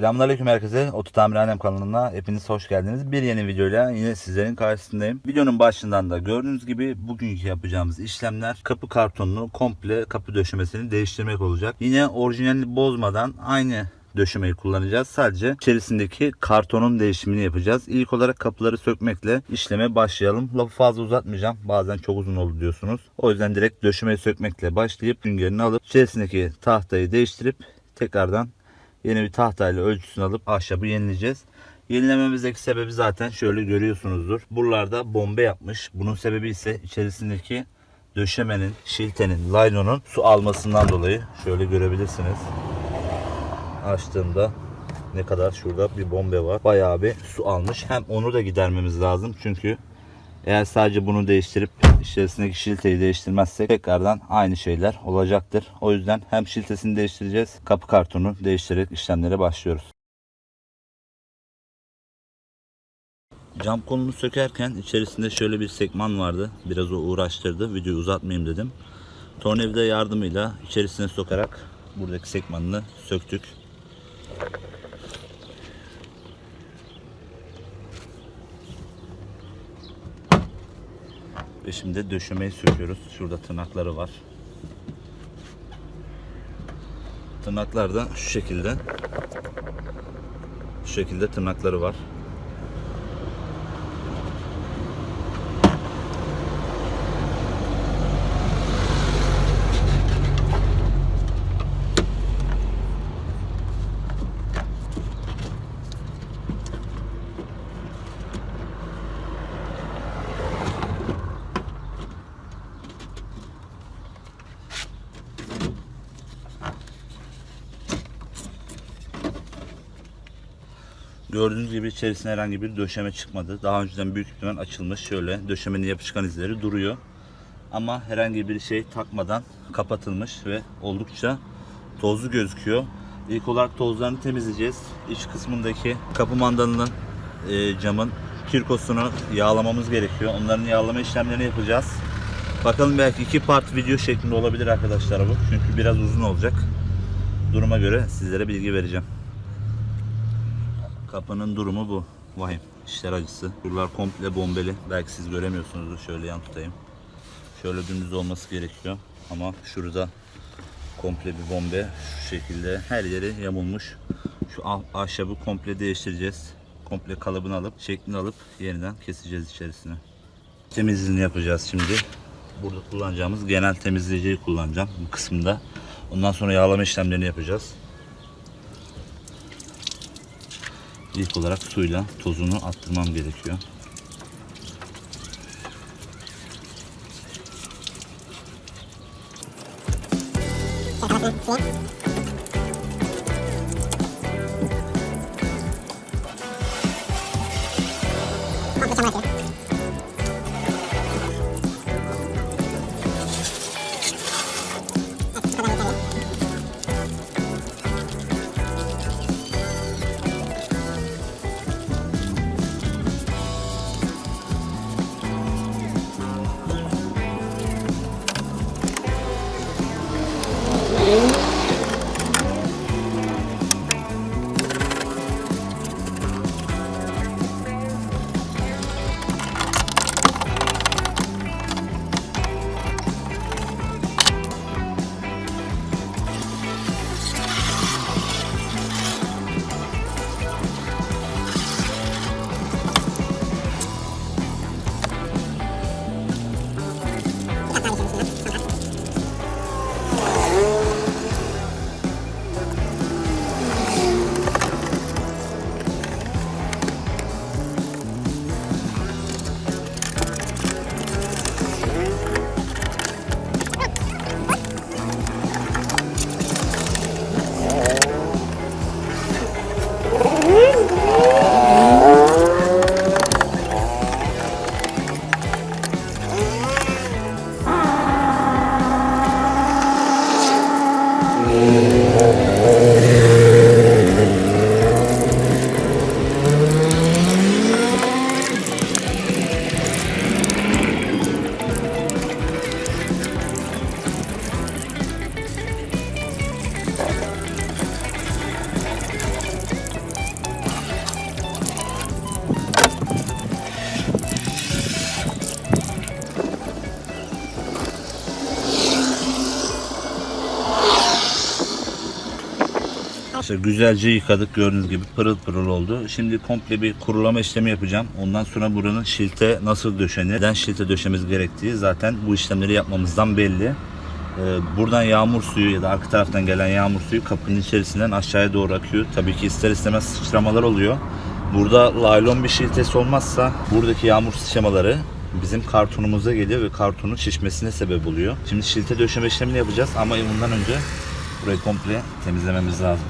Selamünaleyküm herkese. Otu Tamirhanem kanalına hepiniz hoş geldiniz. Bir yeni videoyla yine sizlerin karşısındayım. Videonun başından da gördüğünüz gibi bugünkü yapacağımız işlemler kapı kartonunu komple kapı döşemesini değiştirmek olacak. Yine orijinalini bozmadan aynı döşemeyi kullanacağız. Sadece içerisindeki kartonun değişimini yapacağız. İlk olarak kapıları sökmekle işleme başlayalım. Lafı fazla uzatmayacağım. Bazen çok uzun oldu diyorsunuz. O yüzden direkt döşemeyi sökmekle başlayıp süngerini alıp içerisindeki tahtayı değiştirip tekrardan yeni bir tahtayla ölçüsünü alıp ahşabı yenileyeceğiz. Yenilememizdeki sebebi zaten şöyle görüyorsunuzdur. Buralarda bombe yapmış. Bunun sebebi ise içerisindeki döşemenin, şiltenin, laylonun su almasından dolayı. Şöyle görebilirsiniz. Açtığımda ne kadar şurada bir bombe var. Bayağı bir su almış. Hem onu da gidermemiz lazım. Çünkü eğer sadece bunu değiştirip içerisindeki şilteyi değiştirmezsek tekrardan aynı şeyler olacaktır. O yüzden hem şiltesini değiştireceğiz. Kapı kartonu değiştirerek işlemlere başlıyoruz. Cam kolunu sökerken içerisinde şöyle bir sekman vardı. Biraz o uğraştırdı. Videoyu uzatmayayım dedim. Tornavida yardımıyla içerisine sokarak buradaki sekmanını söktük. Ve şimdi döşemeyi söküyoruz. Şurada tırnakları var. Tırnaklar da şu şekilde. Şu şekilde tırnakları var. Gördüğünüz gibi içerisine herhangi bir döşeme çıkmadı. Daha önceden büyük ihtimal açılmış. Şöyle döşemenin yapışkan izleri duruyor. Ama herhangi bir şey takmadan kapatılmış ve oldukça tozlu gözüküyor. İlk olarak tozlarını temizleyeceğiz. İç kısmındaki kapı mandalının e, camın kirkosunu yağlamamız gerekiyor. Onların yağlama işlemlerini yapacağız. Bakalım belki iki part video şeklinde olabilir arkadaşlar bu. Çünkü biraz uzun olacak. Duruma göre sizlere bilgi vereceğim. Kapının durumu bu. Vahim. İşler acısı. Buralar komple bombeli. Belki siz göremiyorsunuzdur. Şöyle yan tutayım. Şöyle dümdüz olması gerekiyor. Ama şurada komple bir bombe. Şu şekilde her yeri yamulmuş. Şu ah- ahşabı komple değiştireceğiz. Komple kalıbını alıp, şeklini alıp yeniden keseceğiz içerisine. Temizliğini yapacağız şimdi. Burada kullanacağımız genel temizleyiciyi kullanacağım bu kısımda. Ondan sonra yağlama işlemlerini yapacağız. ilk olarak suyla tozunu attırmam gerekiyor. Thank. 零。Arkadaşlar güzelce yıkadık gördüğünüz gibi pırıl pırıl oldu. Şimdi komple bir kurulama işlemi yapacağım. Ondan sonra buranın şilte nasıl döşenir, neden şilte döşemiz gerektiği zaten bu işlemleri yapmamızdan belli. Ee, Buradan yağmur suyu ya da arka taraftan gelen yağmur suyu kapının içerisinden aşağıya doğru akıyor. Tabii ki ister istemez sıçramalar oluyor. Burada laylon bir şiltesi olmazsa buradaki yağmur sıçramaları bizim kartonumuza geliyor ve kartonun şişmesine sebep oluyor. Şimdi şilte döşeme işlemini yapacağız ama bundan önce burayı komple temizlememiz lazım.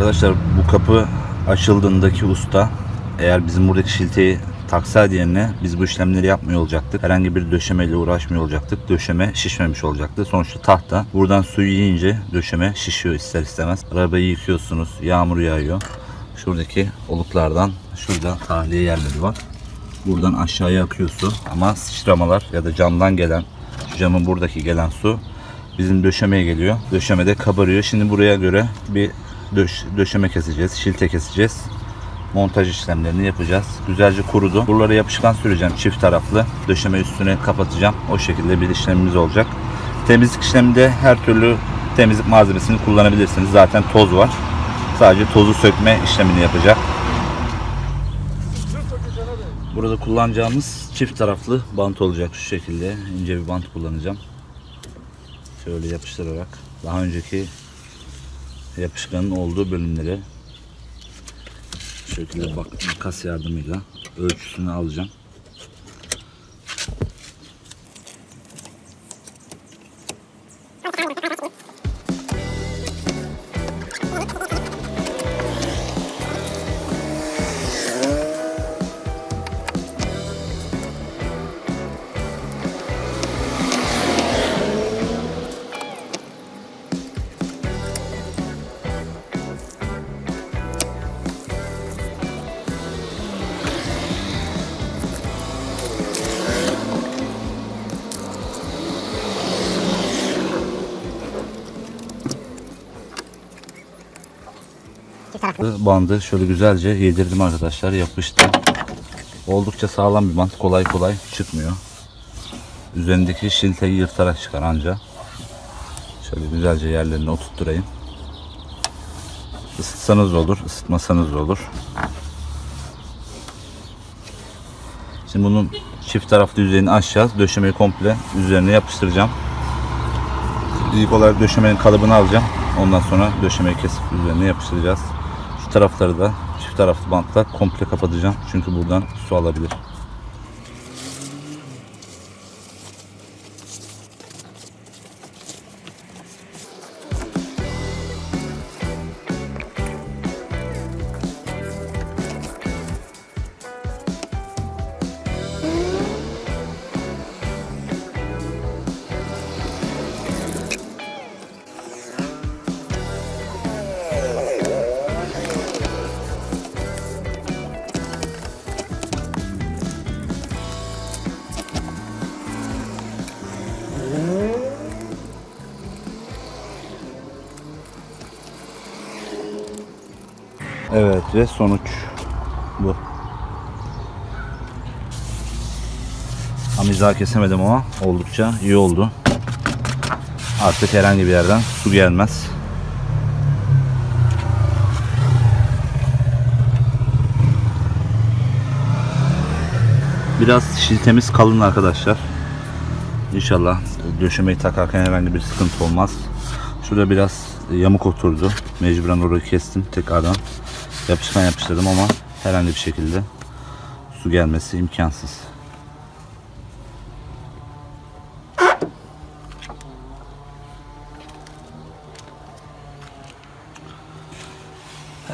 Arkadaşlar bu kapı açıldığındaki usta eğer bizim buradaki şilteyi taksaydı yerine biz bu işlemleri yapmıyor olacaktık. Herhangi bir döşemeyle uğraşmıyor olacaktık. Döşeme şişmemiş olacaktı. Sonuçta tahta. Buradan suyu yiyince döşeme şişiyor ister istemez. Arabayı yıkıyorsunuz. Yağmur yağıyor. Şuradaki oluklardan şurada tahliye yerleri var. Buradan aşağıya akıyor su ama sıçramalar ya da camdan gelen şu camın buradaki gelen su bizim döşemeye geliyor. Döşemede kabarıyor. Şimdi buraya göre bir döş, döşeme keseceğiz, şilte keseceğiz. Montaj işlemlerini yapacağız. Güzelce kurudu. Buralara yapışkan süreceğim çift taraflı. Döşeme üstüne kapatacağım. O şekilde bir işlemimiz olacak. Temizlik işleminde her türlü temizlik malzemesini kullanabilirsiniz. Zaten toz var. Sadece tozu sökme işlemini yapacak. Burada kullanacağımız çift taraflı bant olacak şu şekilde. ince bir bant kullanacağım. Şöyle yapıştırarak daha önceki yapışkanın olduğu bölümlere şu şekilde bak makas yardımıyla ölçüsünü alacağım. Bandı şöyle güzelce yedirdim arkadaşlar yapıştı. Oldukça sağlam bir bant kolay kolay çıkmıyor. Üzerindeki şilteyi yırtarak çıkar anca. Şöyle güzelce yerlerine oturtturayım. Isıtsanız olur, ısıtmasanız olur. Şimdi bunun çift taraflı yüzeyini aşacağız. Döşemeyi komple üzerine yapıştıracağım. İlk olarak döşemenin kalıbını alacağım. Ondan sonra döşemeyi kesip üzerine yapıştıracağız. Tarafları da çift taraflı bantla komple kapatacağım. Çünkü buradan su alabilir. Ve sonuç bu. Amiza kesemedim ama oldukça iyi oldu. Artık herhangi bir yerden su gelmez. Biraz şiltemiz kalın arkadaşlar. İnşallah döşemeyi takarken herhangi bir sıkıntı olmaz. Şurada biraz yamuk oturdu. Mecburen orayı kestim. Tekrardan yapışkan yapıştırdım ama herhangi bir şekilde su gelmesi imkansız.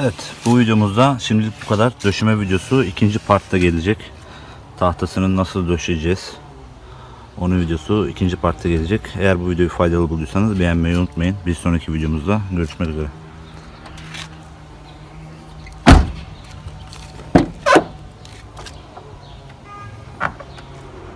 Evet bu videomuzda şimdilik bu kadar. Döşeme videosu ikinci partta gelecek. Tahtasını nasıl döşeceğiz? Onun videosu ikinci partta gelecek. Eğer bu videoyu faydalı bulduysanız beğenmeyi unutmayın. Bir sonraki videomuzda görüşmek üzere.